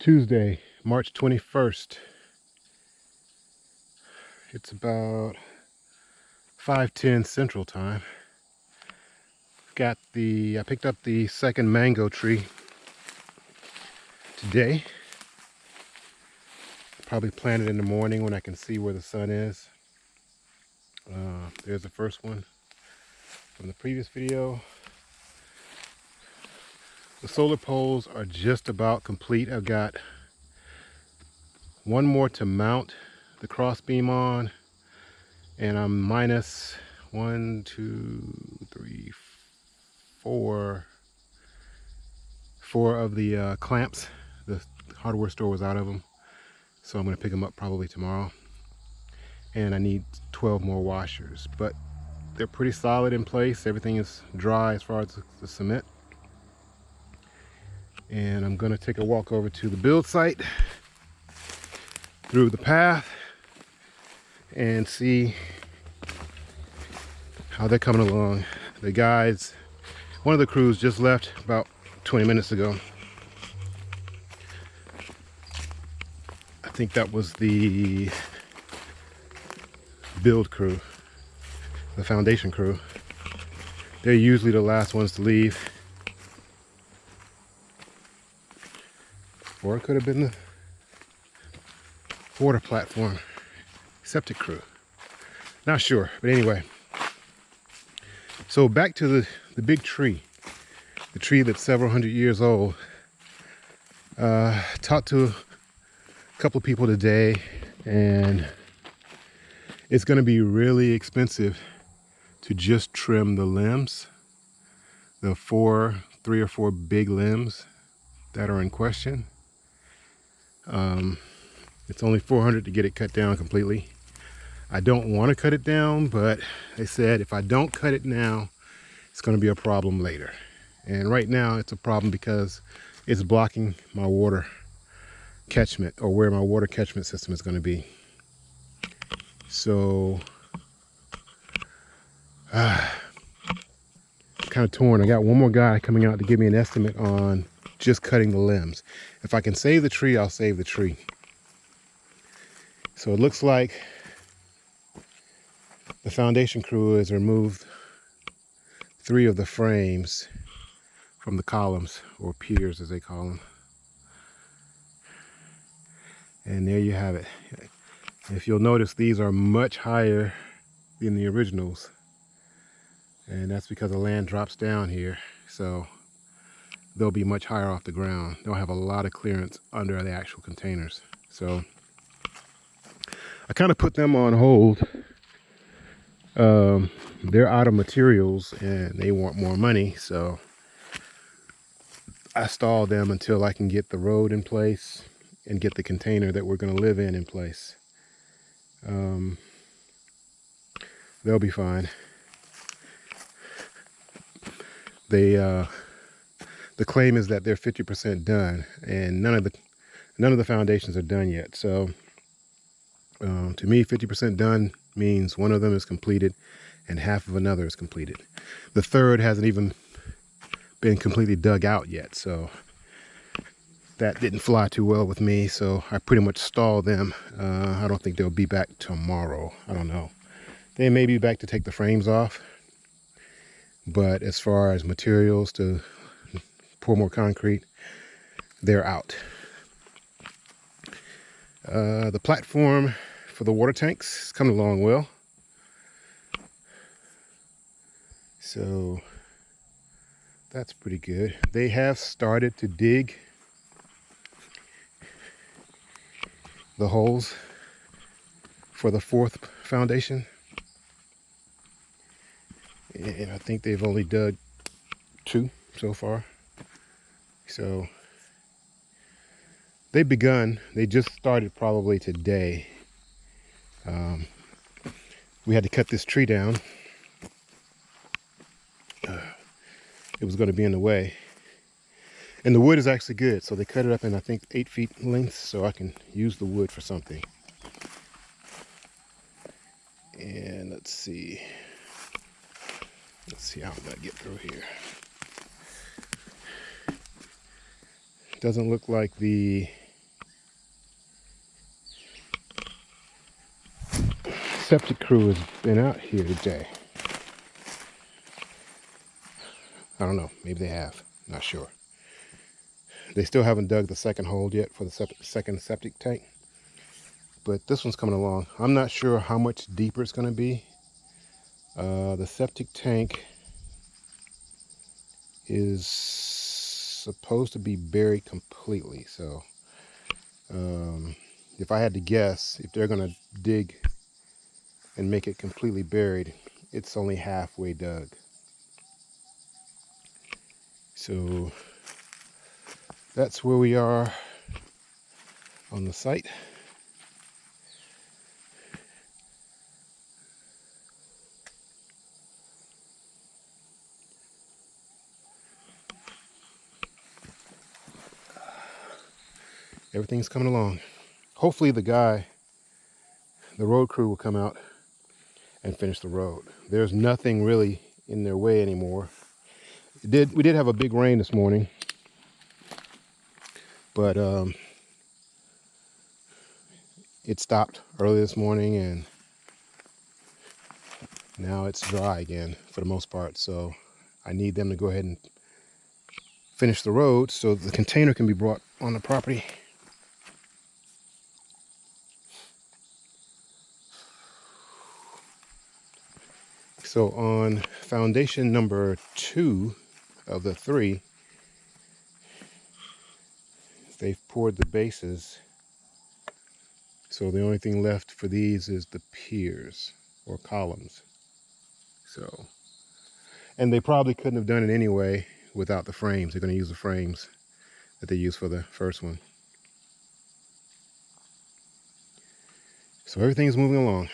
Tuesday, March 21st. It's about 5.10 Central Time. Got the, I picked up the second mango tree today. Probably plant it in the morning when I can see where the sun is. Uh, there's the first one from the previous video. The solar poles are just about complete. I've got one more to mount the crossbeam on and I'm minus one, two, three, four, four of the uh, clamps. The hardware store was out of them. So I'm going to pick them up probably tomorrow. And I need 12 more washers, but they're pretty solid in place. Everything is dry as far as the cement and I'm gonna take a walk over to the build site through the path and see how they're coming along. The guys, one of the crews just left about 20 minutes ago. I think that was the build crew, the foundation crew. They're usually the last ones to leave. Or it could have been the water platform septic crew. Not sure, but anyway. So back to the, the big tree, the tree that's several hundred years old. Uh, talked to a couple of people today and it's going to be really expensive to just trim the limbs, the four, three or four big limbs that are in question. Um, it's only 400 to get it cut down completely. I don't want to cut it down, but they said if I don't cut it now, it's going to be a problem later. And right now it's a problem because it's blocking my water catchment or where my water catchment system is going to be. So, uh, kind of torn. I got one more guy coming out to give me an estimate on just cutting the limbs. If I can save the tree, I'll save the tree. So it looks like the foundation crew has removed three of the frames from the columns or piers as they call them. And there you have it. If you'll notice, these are much higher than the originals. And that's because the land drops down here. So they'll be much higher off the ground. They'll have a lot of clearance under the actual containers. So I kind of put them on hold. Um, they're out of materials and they want more money. So I stalled them until I can get the road in place and get the container that we're going to live in in place. Um, they'll be fine. They, uh, the claim is that they're 50% done and none of the none of the foundations are done yet. So um, to me 50% done means one of them is completed and half of another is completed. The third hasn't even been completely dug out yet so that didn't fly too well with me so I pretty much stalled them. Uh, I don't think they'll be back tomorrow. I don't know. They may be back to take the frames off but as far as materials to pour more concrete, they're out. Uh, the platform for the water tanks is coming along well. So that's pretty good. They have started to dig the holes for the fourth foundation. And I think they've only dug two so far. So they've begun. They just started probably today. Um, we had to cut this tree down. Uh, it was going to be in the way. And the wood is actually good. So they cut it up in, I think, eight feet length. So I can use the wood for something. And let's see. Let's see how I'm going to get through here. Doesn't look like the septic crew has been out here today. I don't know. Maybe they have. Not sure. They still haven't dug the second hole yet for the septic, second septic tank. But this one's coming along. I'm not sure how much deeper it's going to be. Uh, the septic tank is supposed to be buried completely. So um, if I had to guess, if they're going to dig and make it completely buried, it's only halfway dug. So that's where we are on the site. Everything's coming along. Hopefully the guy, the road crew will come out and finish the road. There's nothing really in their way anymore. It did we did have a big rain this morning, but um, it stopped early this morning and now it's dry again for the most part. So I need them to go ahead and finish the road so the container can be brought on the property. So on foundation number two of the three, they've poured the bases. So the only thing left for these is the piers or columns. So, and they probably couldn't have done it anyway without the frames. They're going to use the frames that they used for the first one. So everything's moving along.